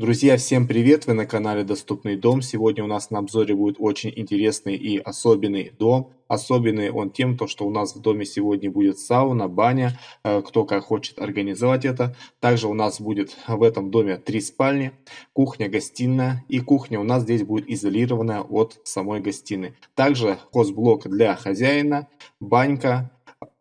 Друзья, всем привет! Вы на канале Доступный дом. Сегодня у нас на обзоре будет очень интересный и особенный дом. Особенный он тем, то, что у нас в доме сегодня будет сауна, баня, э, кто как хочет организовать это. Также у нас будет в этом доме три спальни, кухня, гостиная. И кухня у нас здесь будет изолированная от самой гостиной. Также хозблок для хозяина, банька,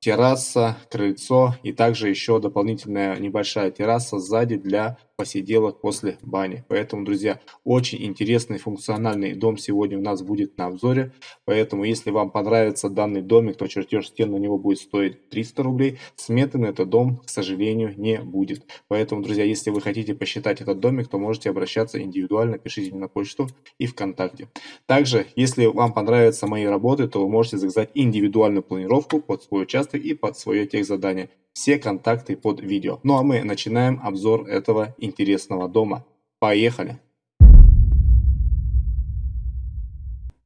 терраса, крыльцо и также еще дополнительная небольшая терраса сзади для посиделок после бани. Поэтому, друзья, очень интересный функциональный дом сегодня у нас будет на обзоре. Поэтому, если вам понравится данный домик, то чертеж стен на него будет стоить 300 рублей. Сметы на этот дом, к сожалению, не будет. Поэтому, друзья, если вы хотите посчитать этот домик, то можете обращаться индивидуально, пишите мне на почту и ВКонтакте. Также, если вам понравятся мои работы, то вы можете заказать индивидуальную планировку под свой участок и под свое техзадание все контакты под видео. Ну а мы начинаем обзор этого интересного дома. Поехали!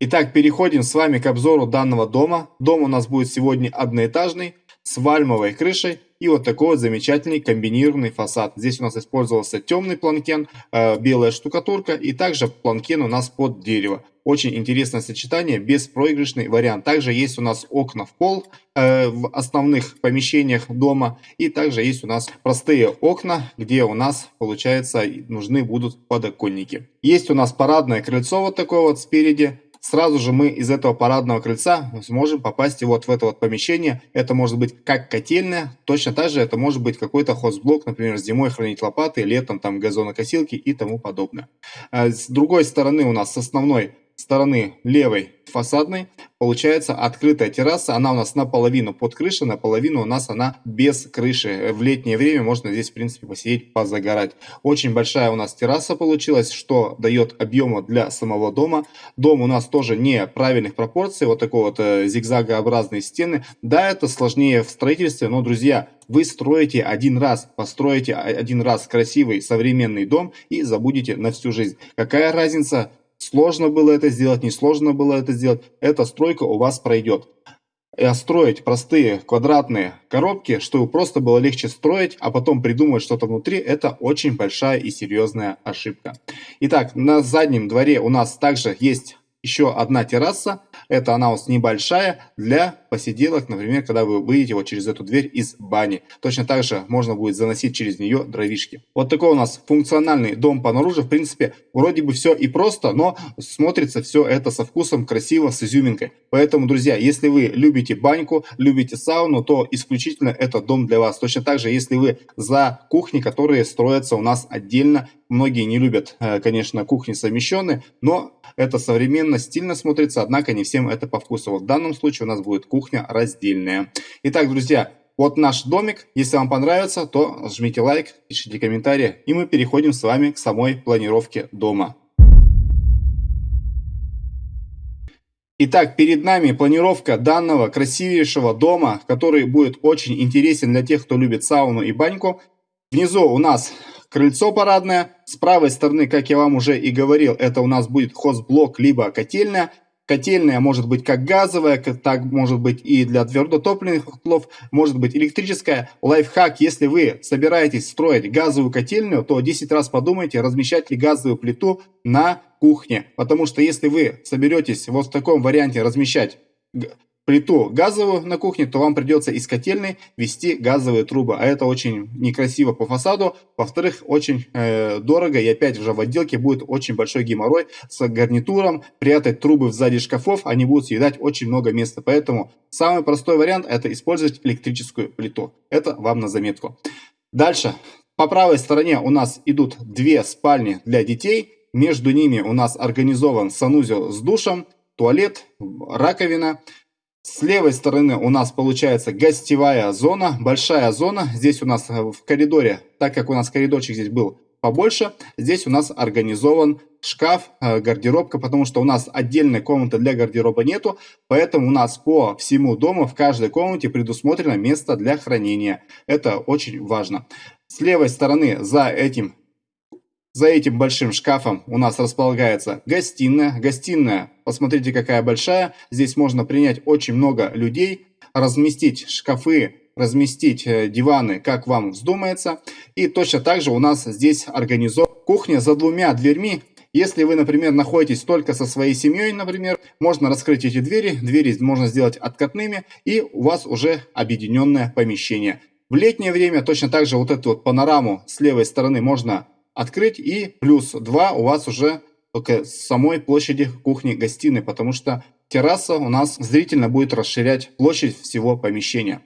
Итак, переходим с вами к обзору данного дома. Дом у нас будет сегодня одноэтажный, с вальмовой крышей и вот такой вот замечательный комбинированный фасад. Здесь у нас использовался темный планкен, э, белая штукатурка и также планкен у нас под дерево. Очень интересное сочетание, беспроигрышный вариант. Также есть у нас окна в пол э, в основных помещениях дома. И также есть у нас простые окна, где у нас, получается, нужны будут подоконники. Есть у нас парадное крыльцо вот такое вот спереди сразу же мы из этого парадного крыльца сможем попасть вот в это вот помещение. Это может быть как котельная, точно так же это может быть какой-то хозблок, например, зимой хранить лопаты, летом там газонокосилки и тому подобное. А с другой стороны у нас с основной стороны левой фасадной получается открытая терраса. Она у нас наполовину под крышей, наполовину у нас она без крыши. В летнее время можно здесь, в принципе, посидеть, позагорать. Очень большая у нас терраса получилась, что дает объема для самого дома. Дом у нас тоже не правильных пропорций, вот такой вот э, зигзагообразные стены. Да, это сложнее в строительстве, но, друзья, вы строите один раз, построите один раз красивый современный дом и забудете на всю жизнь. Какая разница, Сложно было это сделать, несложно было это сделать. Эта стройка у вас пройдет. А строить простые квадратные коробки, чтобы просто было легче строить, а потом придумать что-то внутри, это очень большая и серьезная ошибка. Итак, на заднем дворе у нас также есть еще одна терраса. Это нас небольшая для посиделок, например, когда вы выйдете вот через эту дверь из бани. Точно так же можно будет заносить через нее дровишки. Вот такой у нас функциональный дом по наружу. В принципе, вроде бы все и просто, но смотрится все это со вкусом, красиво, с изюминкой. Поэтому, друзья, если вы любите баньку, любите сауну, то исключительно этот дом для вас. Точно так же, если вы за кухни, которые строятся у нас отдельно, многие не любят, э, конечно, кухни совмещенные, но это современно, стильно смотрится, однако не всем это по вкусу. Вот в данном случае у нас будет кухня раздельная. Итак, друзья, вот наш домик. Если вам понравится, то жмите лайк, пишите комментарии, и мы переходим с вами к самой планировке дома. Итак, перед нами планировка данного красивейшего дома, который будет очень интересен для тех, кто любит сауну и баньку. Внизу у нас крыльцо парадное. С правой стороны, как я вам уже и говорил, это у нас будет хозблок либо котельная. Котельная может быть как газовая, так может быть и для твердотопливных котлов, может быть электрическая. Лайфхак, если вы собираетесь строить газовую котельную, то 10 раз подумайте, размещать ли газовую плиту на кухне. Потому что если вы соберетесь вот в таком варианте размещать плиту газовую на кухне, то вам придется из котельной вести газовые трубы. А это очень некрасиво по фасаду. Во-вторых, очень э, дорого. И опять же в отделке будет очень большой геморрой с гарнитуром. Прятать трубы сзади шкафов, они будут съедать очень много места. Поэтому самый простой вариант это использовать электрическую плиту. Это вам на заметку. Дальше. По правой стороне у нас идут две спальни для детей. Между ними у нас организован санузел с душем, туалет, раковина. С левой стороны у нас получается гостевая зона, большая зона. Здесь у нас э, в коридоре, так как у нас коридорчик здесь был побольше, здесь у нас организован шкаф, э, гардеробка, потому что у нас отдельной комнаты для гардероба нету, поэтому у нас по всему дому в каждой комнате предусмотрено место для хранения. Это очень важно. С левой стороны за этим за этим большим шкафом у нас располагается гостиная. Гостиная, посмотрите, какая большая. Здесь можно принять очень много людей, разместить шкафы разместить э, диваны, как вам вздумается. И точно так же у нас здесь организована кухня за двумя дверьми. Если вы, например, находитесь только со своей семьей, например, можно раскрыть эти двери, двери можно сделать откатными, и у вас уже объединенное помещение. В летнее время точно так же вот эту вот панораму с левой стороны можно открыть, и плюс 2 у вас уже с самой площади кухни-гостиной, потому что терраса у нас зрительно будет расширять площадь всего помещения.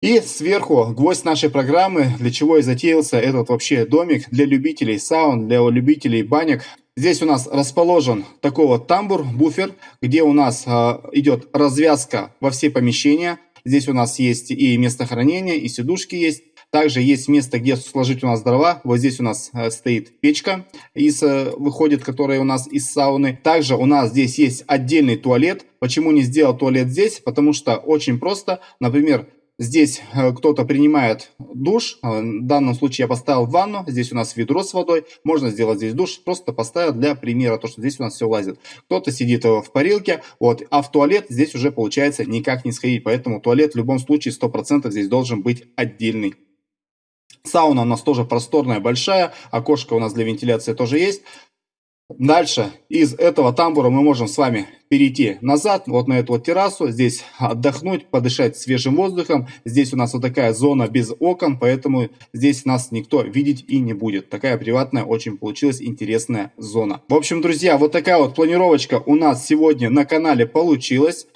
И сверху гвоздь нашей программы, для чего и затеялся этот вообще домик для любителей саун, для любителей банек. Здесь у нас расположен такой вот тамбур, буфер, где у нас э, идет развязка во все помещения. Здесь у нас есть и место хранения, и сидушки есть. Также есть место, где сложить у нас дрова. Вот здесь у нас э, стоит печка, из, э, выходит, которая у нас из сауны. Также у нас здесь есть отдельный туалет. Почему не сделал туалет здесь? Потому что очень просто. Например, Здесь э, кто-то принимает душ, в данном случае я поставил ванну, здесь у нас ведро с водой, можно сделать здесь душ, просто поставил для примера, то что здесь у нас все лазит. Кто-то сидит в парилке, вот, а в туалет здесь уже получается никак не сходить, поэтому туалет в любом случае 100% здесь должен быть отдельный. Сауна у нас тоже просторная, большая. Окошко у нас для вентиляции тоже есть. Дальше из этого тамбура мы можем с вами перейти назад, вот на эту вот террасу, здесь отдохнуть, подышать свежим воздухом. Здесь у нас вот такая зона без окон, поэтому здесь нас никто видеть и не будет. Такая приватная, очень получилась интересная зона. В общем, друзья, вот такая вот планировочка у нас сегодня на канале получилась.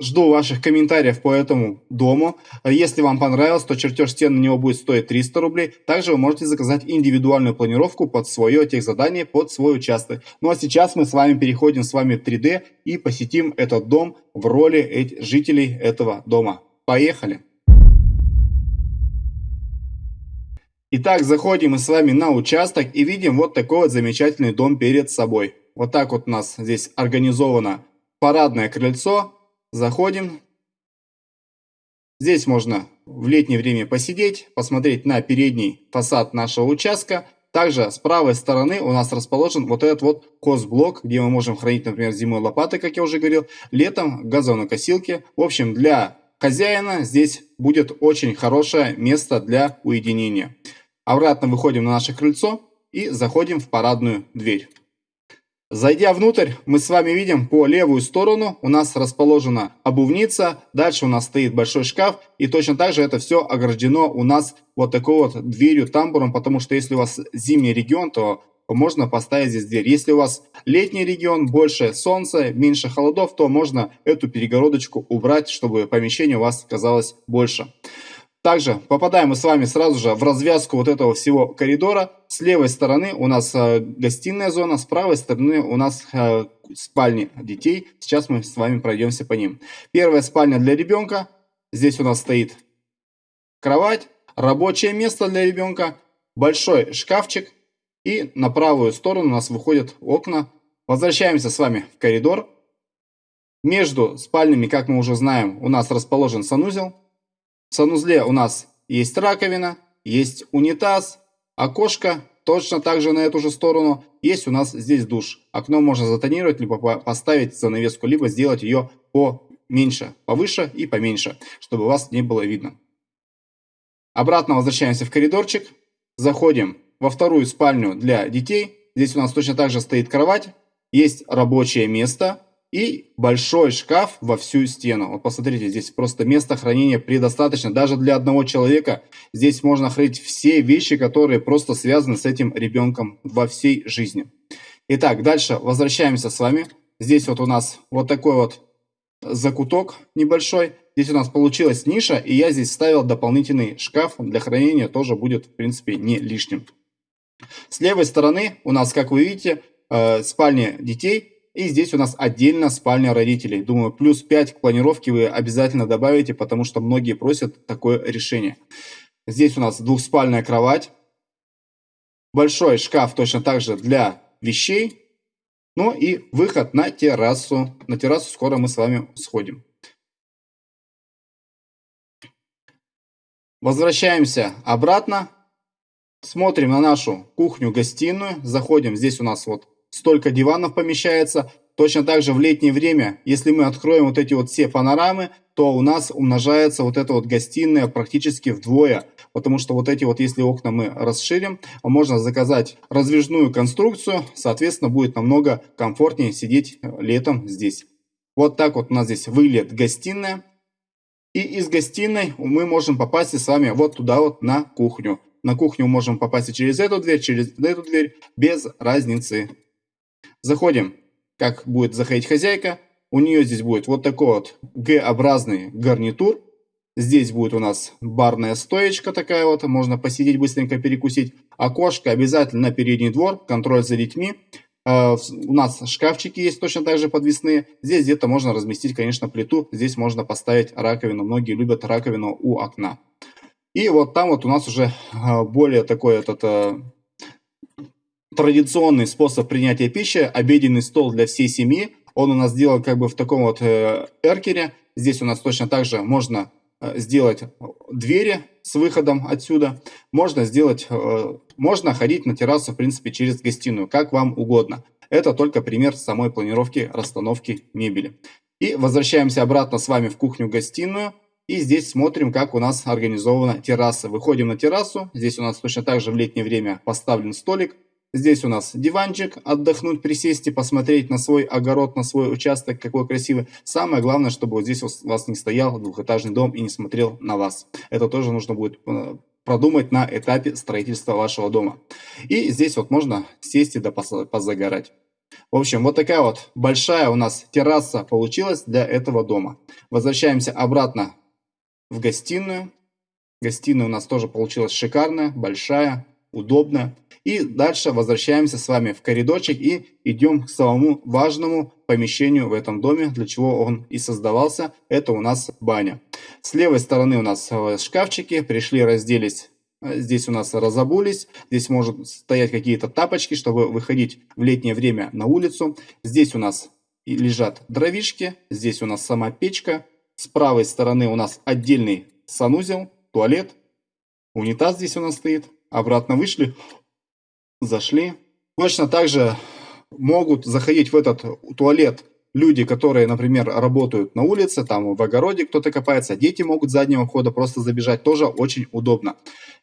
Жду ваших комментариев по этому дому. Если вам понравилось, то чертеж стен на него будет стоить 300 рублей. Также вы можете заказать индивидуальную планировку под свое техзадание, под свой участок. Ну а сейчас мы с вами переходим с вами в 3D и посетим этот дом в роли жителей этого дома. Поехали! Итак, заходим мы с вами на участок и видим вот такой вот замечательный дом перед собой. Вот так вот у нас здесь организовано парадное крыльцо, Заходим. Здесь можно в летнее время посидеть, посмотреть на передний фасад нашего участка. Также с правой стороны у нас расположен вот этот вот косблок, где мы можем хранить, например, зимой лопаты, как я уже говорил, летом газонокосилки. В общем, для хозяина здесь будет очень хорошее место для уединения. Обратно выходим на наше крыльцо и заходим в парадную дверь. Зайдя внутрь, мы с вами видим по левую сторону у нас расположена обувница, дальше у нас стоит большой шкаф, и точно так же это все ограждено у нас вот такой вот дверью, тамбуром, потому что если у вас зимний регион, то можно поставить здесь дверь. Если у вас летний регион, больше солнца, меньше холодов, то можно эту перегородочку убрать, чтобы помещение у вас казалось больше. Также попадаем мы с вами сразу же в развязку вот этого всего коридора. С левой стороны у нас э, гостиная зона, с правой стороны у нас э, спальни детей. Сейчас мы с вами пройдемся по ним. Первая спальня для ребенка. Здесь у нас стоит кровать, рабочее место для ребенка, большой шкафчик. И на правую сторону у нас выходят окна. Возвращаемся с вами в коридор. Между спальнями, как мы уже знаем, у нас расположен санузел. В санузле у нас есть раковина, есть унитаз, окошко, точно так же на эту же сторону. Есть у нас здесь душ. Окно можно затонировать, либо поставить занавеску, либо сделать ее поменьше, повыше и поменьше, чтобы вас не было видно. Обратно возвращаемся в коридорчик. Заходим во вторую спальню для детей. Здесь у нас точно так же стоит кровать. Есть рабочее место и большой шкаф во всю стену. Вот посмотрите, здесь просто места хранения предостаточно. Даже для одного человека здесь можно хранить все вещи, которые просто связаны с этим ребенком во всей жизни. Итак, дальше возвращаемся с вами. Здесь вот у нас вот такой вот закуток небольшой. Здесь у нас получилась ниша, и я здесь ставил дополнительный шкаф для хранения, тоже будет, в принципе, не лишним. С левой стороны у нас, как вы видите, э, спальня детей. И здесь у нас отдельно спальня родителей. Думаю, плюс 5 к планировке вы обязательно добавите, потому что многие просят такое решение. Здесь у нас двухспальная кровать. Большой шкаф точно так же для вещей. Ну и выход на террасу. На террасу скоро мы с вами сходим. Возвращаемся обратно. Смотрим на нашу кухню-гостиную. Заходим. Здесь у нас вот столько диванов помещается. точно так же в летнее время, если мы откроем вот эти вот все панорамы, то у нас умножается вот эта вот гостиная практически вдвое. Потому что вот эти вот, если окна мы расширим, можно заказать раздвижную конструкцию, соответственно, будет намного комфортнее сидеть летом здесь. Вот так вот у нас здесь выглядит гостиная. И из гостиной мы можем попасть с вами вот туда вот на кухню. На кухню можем попасть через эту дверь, через эту дверь, без разницы. Заходим, как будет заходить хозяйка. У нее здесь будет вот такой вот Г-образный гарнитур. Здесь будет у нас барная стоечка такая вот, можно посидеть, быстренько перекусить. Окошко обязательно на передний двор, контроль за детьми. Uh, у нас шкафчики есть точно так же подвесные. Здесь где-то можно разместить, конечно, плиту. Здесь можно поставить раковину. Многие любят раковину у окна. И вот там вот у нас уже uh, более такой этот uh, традиционный способ принятия пищи. Обеденный стол для всей семьи. Он у нас сделан как бы в таком вот э, эркере. Здесь у нас точно так же можно Э, сделать двери с выходом отсюда. Можно сделать, э, можно ходить на террасу, в принципе, через гостиную, как вам угодно. Это только пример самой планировки расстановки мебели. И возвращаемся обратно с вами в кухню-гостиную. И здесь смотрим, как у нас организована терраса. Выходим на террасу. Здесь у нас точно так же в летнее время поставлен столик. Здесь у нас диванчик, отдохнуть, присесть и посмотреть на свой огород, на свой участок, какой красивый. Самое главное, чтобы вот здесь у вас не стоял двухэтажный дом и не смотрел на вас. Это тоже нужно будет э, продумать на этапе строительства вашего дома. И здесь вот можно сесть и да позагорать. В общем, вот такая вот большая у нас терраса получилась для этого дома. Возвращаемся обратно в гостиную. Гостиная у нас тоже получилась шикарная, большая, удобная. И дальше возвращаемся с вами в коридорчик и идем к самому важному помещению в этом доме, для чего он и создавался. Это у нас баня. С левой стороны у нас э, шкафчики, пришли, разделись Здесь у нас разобулись, здесь могут стоять какие-то тапочки, чтобы выходить в летнее время на улицу. Здесь у нас лежат дровишки, здесь у нас сама печка. С правой стороны у нас отдельный санузел, туалет, унитаз здесь у нас стоит. Обратно вышли, зашли. Точно так же могут заходить в этот туалет люди, которые, например, работают на улице, там в огороде кто-то копается, дети могут с заднего входа просто забежать, тоже очень удобно.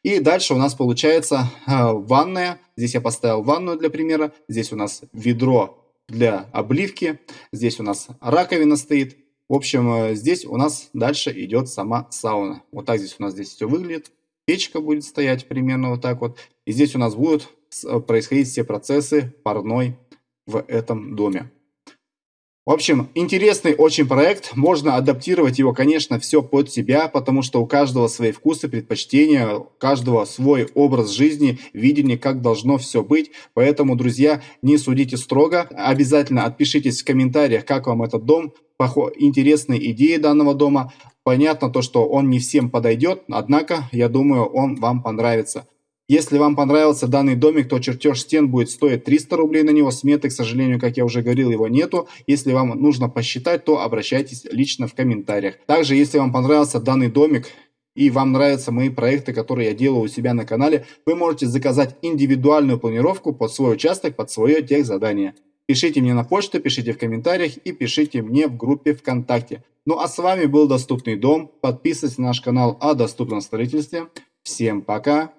И дальше у нас получается э, ванная, здесь я поставил ванную для примера, здесь у нас ведро для обливки, здесь у нас раковина стоит. В общем, э, здесь у нас дальше идет сама сауна. Вот так здесь у нас здесь все выглядит. Печка будет стоять примерно вот так вот. И здесь у нас будут Э, происходить все процессы парной в этом доме. В общем, интересный очень проект. Можно адаптировать его, конечно, все под себя, потому что у каждого свои вкусы, предпочтения, у каждого свой образ жизни, видение, как должно все быть. Поэтому, друзья, не судите строго. Обязательно отпишитесь в комментариях, как вам этот дом, интересные идеи данного дома. Понятно то, что он не всем подойдет, однако, я думаю, он вам понравится. Если вам понравился данный домик, то чертеж стен будет стоить 300 рублей на него. Сметы, к сожалению, как я уже говорил, его нету. Если вам нужно посчитать, то обращайтесь лично в комментариях. Также, если вам понравился данный домик, и вам нравятся мои проекты, которые я делаю у себя на канале, вы можете заказать индивидуальную планировку под свой участок, под свое техзадание. Пишите мне на почту, пишите в комментариях и пишите мне в группе ВКонтакте. Ну а с вами был Доступный дом. Подписывайтесь на наш канал о доступном строительстве. Всем пока!